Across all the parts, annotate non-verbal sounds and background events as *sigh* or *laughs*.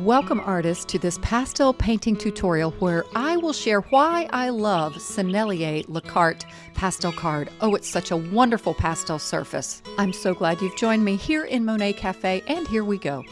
Welcome, artists, to this pastel painting tutorial where I will share why I love Sennelier Le Carte pastel card. Oh, it's such a wonderful pastel surface. I'm so glad you've joined me here in Monet Cafe, and here we go.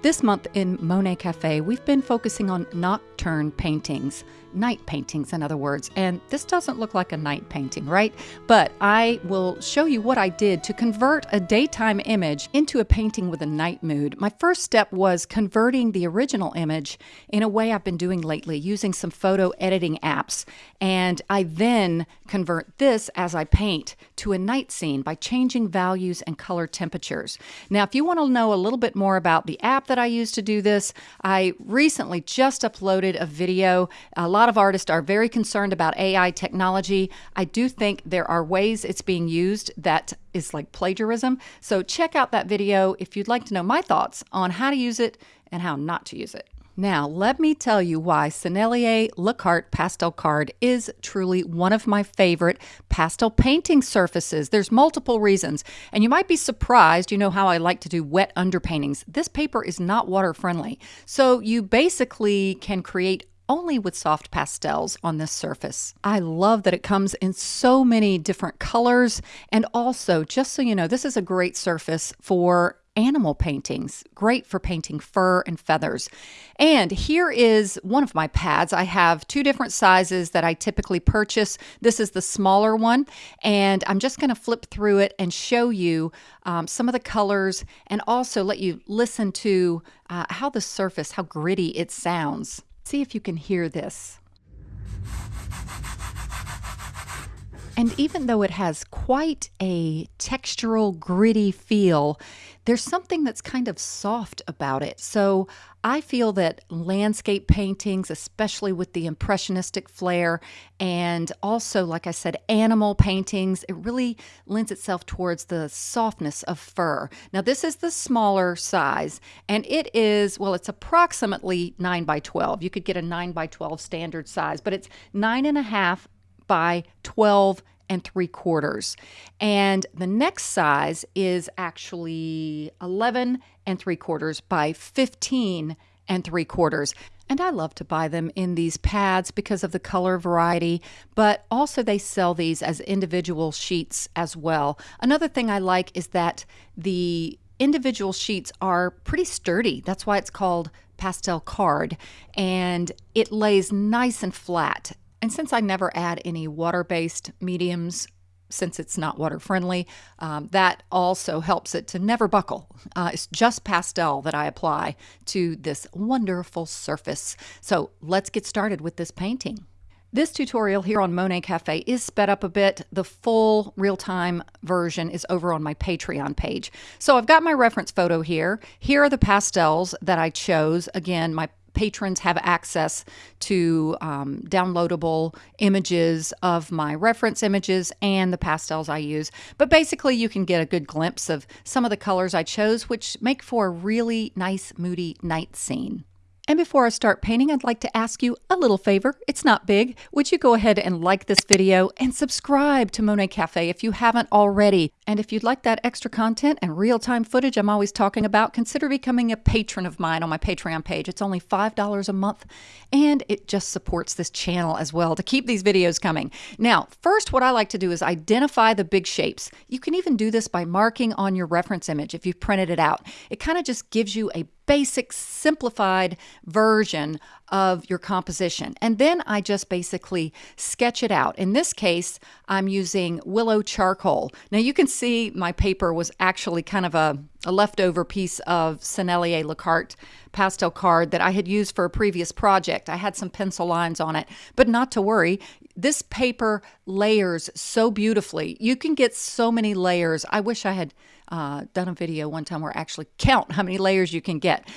This month in Monet Cafe, we've been focusing on nocturne paintings night paintings, in other words. And this doesn't look like a night painting, right? But I will show you what I did to convert a daytime image into a painting with a night mood. My first step was converting the original image in a way I've been doing lately, using some photo editing apps. And I then convert this as I paint to a night scene by changing values and color temperatures. Now, if you want to know a little bit more about the app that I use to do this, I recently just uploaded a video. A lot lot of artists are very concerned about AI technology. I do think there are ways it's being used that is like plagiarism. So check out that video if you'd like to know my thoughts on how to use it and how not to use it. Now, let me tell you why Sennelier Le Carte Pastel Card is truly one of my favorite pastel painting surfaces. There's multiple reasons, and you might be surprised. You know how I like to do wet underpaintings. This paper is not water friendly, so you basically can create only with soft pastels on this surface. I love that it comes in so many different colors. And also, just so you know, this is a great surface for animal paintings, great for painting fur and feathers. And here is one of my pads. I have two different sizes that I typically purchase. This is the smaller one, and I'm just going to flip through it and show you um, some of the colors and also let you listen to uh, how the surface, how gritty it sounds. See if you can hear this. And even though it has quite a textural, gritty feel, there's something that's kind of soft about it. So I feel that landscape paintings, especially with the impressionistic flair, and also, like I said, animal paintings, it really lends itself towards the softness of fur. Now, this is the smaller size, and it is, well, it's approximately 9 by 12. You could get a 9 by 12 standard size, but it's nine and a half by 12 and three quarters. And the next size is actually 11 and three quarters by 15 and three quarters. And I love to buy them in these pads because of the color variety, but also they sell these as individual sheets as well. Another thing I like is that the individual sheets are pretty sturdy. That's why it's called pastel card and it lays nice and flat and since I never add any water based mediums, since it's not water friendly, um, that also helps it to never buckle. Uh, it's just pastel that I apply to this wonderful surface. So let's get started with this painting. This tutorial here on Monet Cafe is sped up a bit. The full real-time version is over on my Patreon page. So I've got my reference photo here. Here are the pastels that I chose. Again, my patrons have access to um, downloadable images of my reference images and the pastels I use. But basically, you can get a good glimpse of some of the colors I chose, which make for a really nice, moody night scene. And before I start painting, I'd like to ask you a little favor. It's not big. Would you go ahead and like this video and subscribe to Monet Cafe if you haven't already? And if you'd like that extra content and real-time footage I'm always talking about, consider becoming a patron of mine on my Patreon page. It's only $5 a month, and it just supports this channel as well to keep these videos coming. Now, first, what I like to do is identify the big shapes. You can even do this by marking on your reference image if you've printed it out. It kind of just gives you a basic simplified version of your composition. And then I just basically sketch it out. In this case, I'm using willow charcoal. Now you can see my paper was actually kind of a, a leftover piece of Sennelier Le Carte pastel card that I had used for a previous project. I had some pencil lines on it, but not to worry. This paper layers so beautifully. You can get so many layers. I wish I had uh, done a video one time where I actually count how many layers you can get.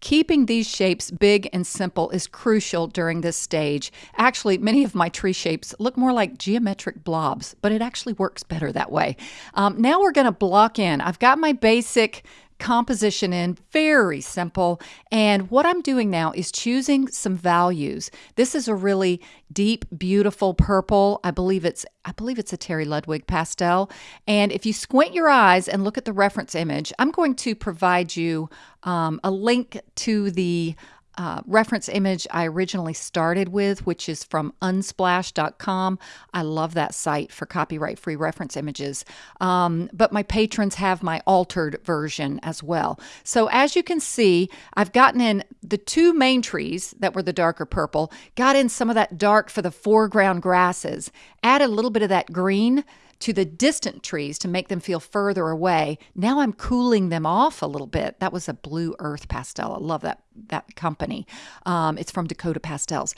Keeping these shapes big and simple is crucial during this stage. Actually, many of my tree shapes look more like geometric blobs, but it actually works better that way. Um, now we're going to block in. I've got my basic composition in, very simple. And what I'm doing now is choosing some values. This is a really deep, beautiful purple. I believe it's I believe it's a Terry Ludwig pastel. And if you squint your eyes and look at the reference image, I'm going to provide you um, a link to the uh, reference image I originally started with, which is from unsplash.com. I love that site for copyright free reference images. Um, but my patrons have my altered version as well. So as you can see, I've gotten in the two main trees that were the darker purple, got in some of that dark for the foreground grasses, added a little bit of that green to the distant trees to make them feel further away. Now I'm cooling them off a little bit. That was a blue earth pastel. I love that that company. Um, it's from Dakota Pastels.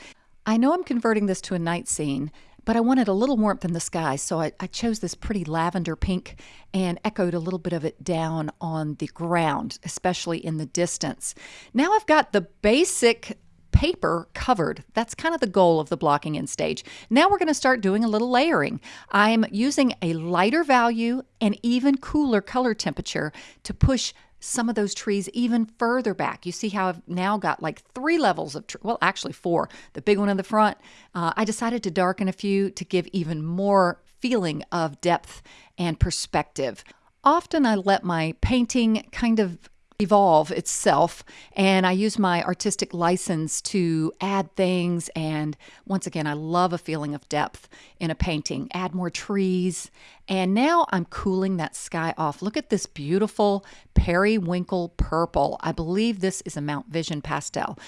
I know I'm converting this to a night scene, but I wanted a little warmth in the sky, so I, I, chose this pretty lavender pink and echoed a little bit of it down on the ground, especially in the distance. Now I've got the basic paper covered. That's kind of the goal of the blocking in stage. Now we're going to start doing a little layering. I'm using a lighter value and even cooler color temperature to push some of those trees even further back. You see how I've now got like three levels of, well, actually four. The big one in the front. Uh, I decided to darken a few to give even more feeling of depth and perspective. Often I let my painting kind of evolve itself. And I use my artistic license to add things. And once again, I love a feeling of depth in a painting. Add more trees. And now I'm cooling that sky off. Look at this beautiful periwinkle purple. I believe this is a Mount Vision pastel.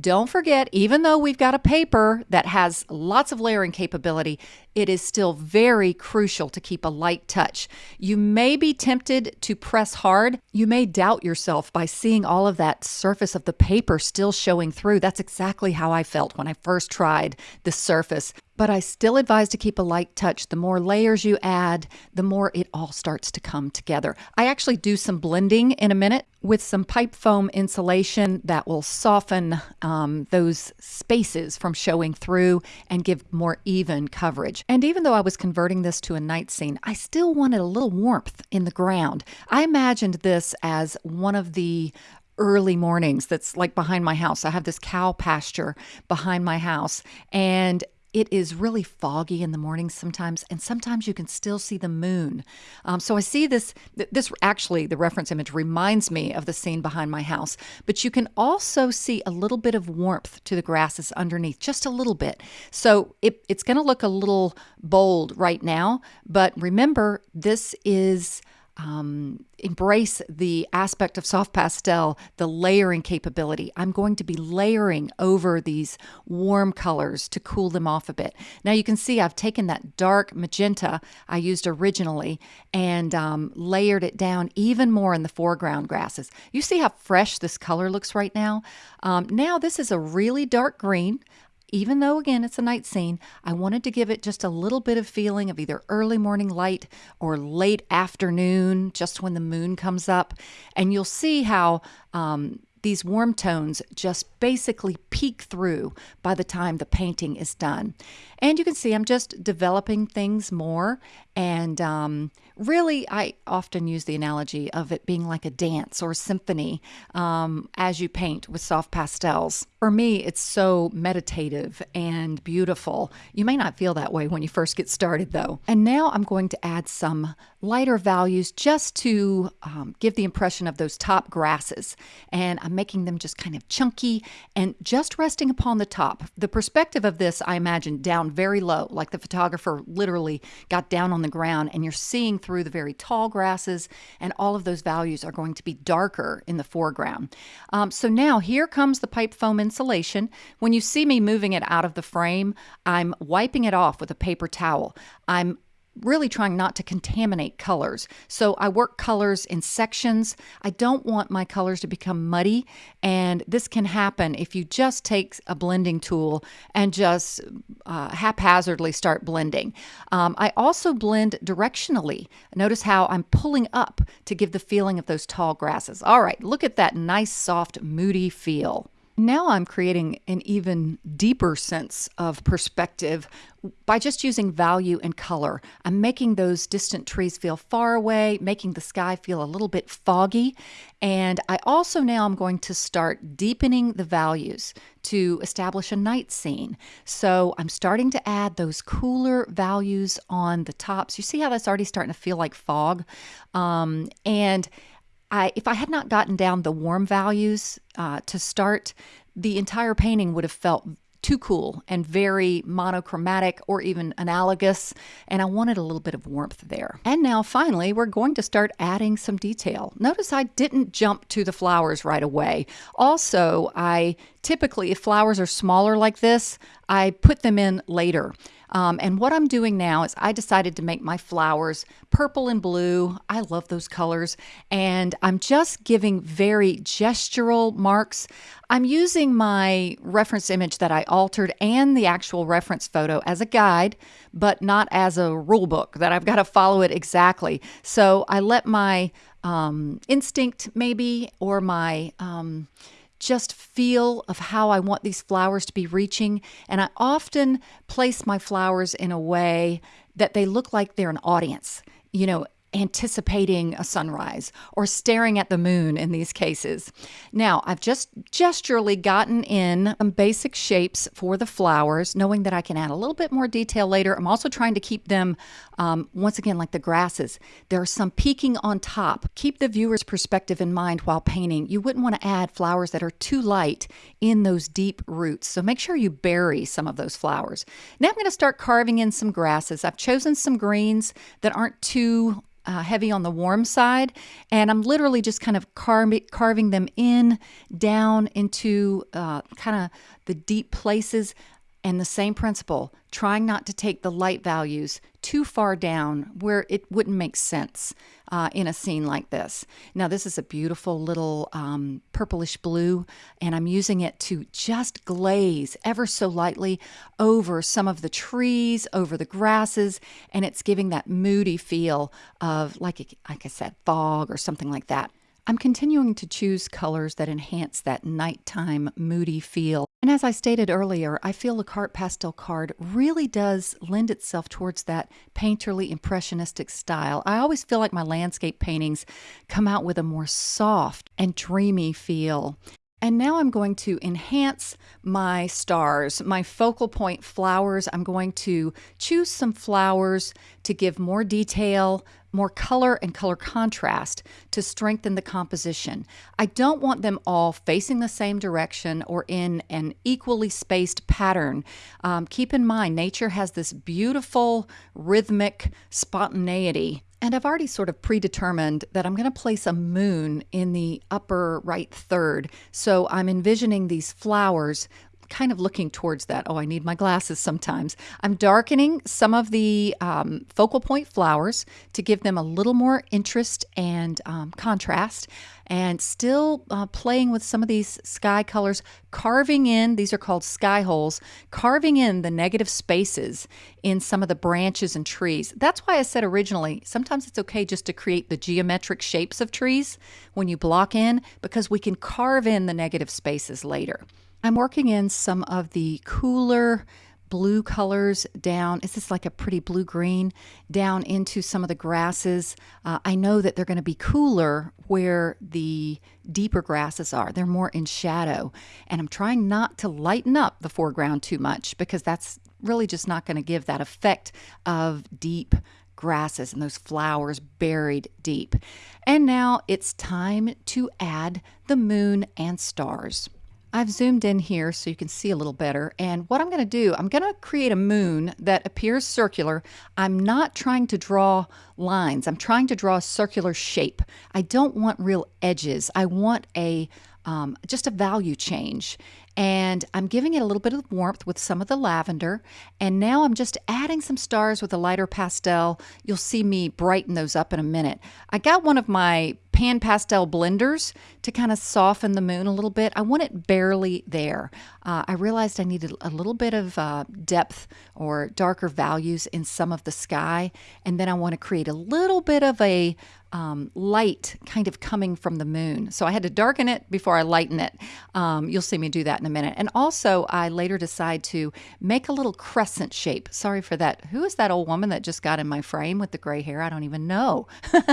Don't forget, even though we've got a paper that has lots of layering capability, it is still very crucial to keep a light touch. You may be tempted to press hard. You may doubt yourself by seeing all of that surface of the paper still showing through. That's exactly how I felt when I first tried the surface but I still advise to keep a light touch. The more layers you add, the more it all starts to come together. I actually do some blending in a minute with some pipe foam insulation that will soften um, those spaces from showing through and give more even coverage. And even though I was converting this to a night scene, I still wanted a little warmth in the ground. I imagined this as one of the early mornings that's like behind my house. I have this cow pasture behind my house and it is really foggy in the mornings sometimes, and sometimes you can still see the moon. Um, so I see this. This actually, the reference image reminds me of the scene behind my house. But you can also see a little bit of warmth to the grasses underneath, just a little bit. So it, it's going to look a little bold right now, but remember, this is um, embrace the aspect of soft pastel, the layering capability. I'm going to be layering over these warm colors to cool them off a bit. Now you can see I've taken that dark magenta I used originally and um, layered it down even more in the foreground grasses. You see how fresh this color looks right now? Um, now this is a really dark green even though again it's a night scene, I wanted to give it just a little bit of feeling of either early morning light or late afternoon, just when the moon comes up. And you'll see how um, these warm tones just basically peek through by the time the painting is done. And you can see I'm just developing things more. And um, really, I often use the analogy of it being like a dance or symphony um, as you paint with soft pastels. For me, it's so meditative and beautiful. You may not feel that way when you first get started, though. And now I'm going to add some lighter values just to um, give the impression of those top grasses. And I'm making them just kind of chunky and just resting upon the top. The perspective of this, I imagine, down very low, like the photographer literally got down on the ground and you're seeing through the very tall grasses, and all of those values are going to be darker in the foreground. Um, so now here comes the pipe foam insulation. When you see me moving it out of the frame, I'm wiping it off with a paper towel. I'm really trying not to contaminate colors. So I work colors in sections. I don't want my colors to become muddy, and this can happen if you just take a blending tool and just uh, haphazardly start blending. Um, I also blend directionally. Notice how I'm pulling up to give the feeling of those tall grasses. All right, look at that nice, soft, moody feel. Now I'm creating an even deeper sense of perspective by just using value and color. I'm making those distant trees feel far away, making the sky feel a little bit foggy. And I also now I'm going to start deepening the values to establish a night scene. So I'm starting to add those cooler values on the tops. You see how that's already starting to feel like fog? Um, and I, if I had not gotten down the warm values uh, to start, the entire painting would have felt too cool and very monochromatic or even analogous, and I wanted a little bit of warmth there. And now finally, we're going to start adding some detail. Notice I didn't jump to the flowers right away. Also, I typically, if flowers are smaller like this, I put them in later. Um, and what I'm doing now is I decided to make my flowers purple and blue. I love those colors. And I'm just giving very gestural marks. I'm using my reference image that I altered and the actual reference photo as a guide, but not as a rule book that I've got to follow it exactly. So I let my um, instinct, maybe, or my um, just feel of how I want these flowers to be reaching. And I often place my flowers in a way that they look like they're an audience. You know, anticipating a sunrise or staring at the moon in these cases. Now, I've just gesturally gotten in some basic shapes for the flowers, knowing that I can add a little bit more detail later. I'm also trying to keep them, um, once again, like the grasses. There are some peeking on top. Keep the viewer's perspective in mind while painting. You wouldn't want to add flowers that are too light in those deep roots. So make sure you bury some of those flowers. Now I'm going to start carving in some grasses. I've chosen some greens that aren't too uh, heavy on the warm side. And I'm literally just kind of car- carving them in down into uh, kind of the deep places. And the same principle, trying not to take the light values too far down where it wouldn't make sense uh, in a scene like this. Now, this is a beautiful little um, purplish blue, and I'm using it to just glaze ever so lightly over some of the trees, over the grasses, and it's giving that moody feel of, like, like I said, fog or something like that. I'm continuing to choose colors that enhance that nighttime moody feel. And as I stated earlier, I feel the Carte Pastel card really does lend itself towards that painterly impressionistic style. I always feel like my landscape paintings come out with a more soft and dreamy feel. And now I'm going to enhance my stars, my focal point flowers. I'm going to choose some flowers to give more detail, more color and color contrast to strengthen the composition. I don't want them all facing the same direction or in an equally spaced pattern. Um, keep in mind, nature has this beautiful rhythmic spontaneity and I've already sort of predetermined that I'm going to place a moon in the upper right third. So I'm envisioning these flowers kind of looking towards that. Oh, I need my glasses sometimes. I'm darkening some of the um, focal point flowers to give them a little more interest and um, contrast, and still uh, playing with some of these sky colors, carving in, these are called sky holes, carving in the negative spaces in some of the branches and trees. That's why I said originally, sometimes it's okay just to create the geometric shapes of trees when you block in, because we can carve in the negative spaces later. I'm working in some of the cooler blue colors down. Is this like a pretty blue green down into some of the grasses? Uh, I know that they're going to be cooler where the deeper grasses are. They're more in shadow. And I'm trying not to lighten up the foreground too much because that's really just not going to give that effect of deep grasses and those flowers buried deep. And now it's time to add the moon and stars. I've zoomed in here so you can see a little better. And what I'm going to do, I'm going to create a moon that appears circular. I'm not trying to draw lines. I'm trying to draw a circular shape. I don't want real edges. I want a um, just a value change. And I'm giving it a little bit of warmth with some of the lavender. And now I'm just adding some stars with a lighter pastel. You'll see me brighten those up in a minute. I got one of my pan pastel blenders to kind of soften the moon a little bit. I want it barely there. Uh, I realized I needed a little bit of uh, depth or darker values in some of the sky. And then I want to create a little bit of a um, light kind of coming from the moon. So I had to darken it before I lighten it. Um, you'll see me do that in a minute. And also, I later decide to make a little crescent shape. Sorry for that. Who is that old woman that just got in my frame with the gray hair? I don't even know.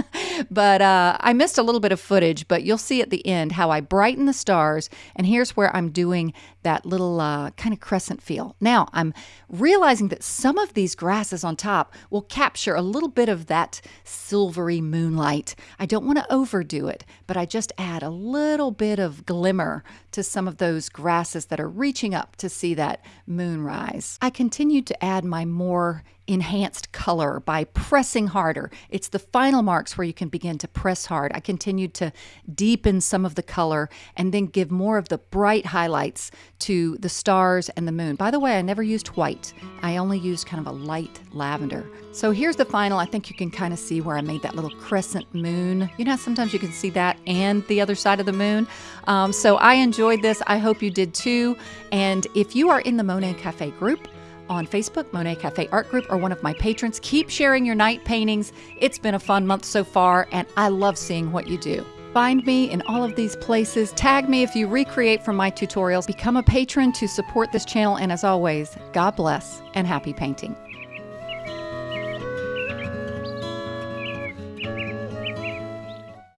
*laughs* but uh, I missed a little bit of footage, but you'll see at the end how I brighten the stars. And here's where I'm doing that little uh, kind of crescent feel. Now, I'm realizing that some of these grasses on top will capture a little bit of that silvery moonlight. I don't want to overdo it, but I just add a little bit of glimmer to some of those grasses that are reaching up to see that moonrise. I continued to add my more enhanced color by pressing harder. It's the final marks where you can begin to press hard. I continued to deepen some of the color and then give more of the bright highlights to the stars and the moon. By the way, I never used white. I only used kind of a light lavender. So here's the final. I think you can kind of see where I made that little crescent moon. You know, sometimes you can see that and the other side of the moon. Um, so I enjoyed this. I hope you did too. And if you are in the Monet Cafe group, on Facebook, Monet Cafe Art Group, or one of my patrons. Keep sharing your night paintings. It's been a fun month so far, and I love seeing what you do. Find me in all of these places. Tag me if you recreate from my tutorials. Become a patron to support this channel. And as always, God bless and happy painting.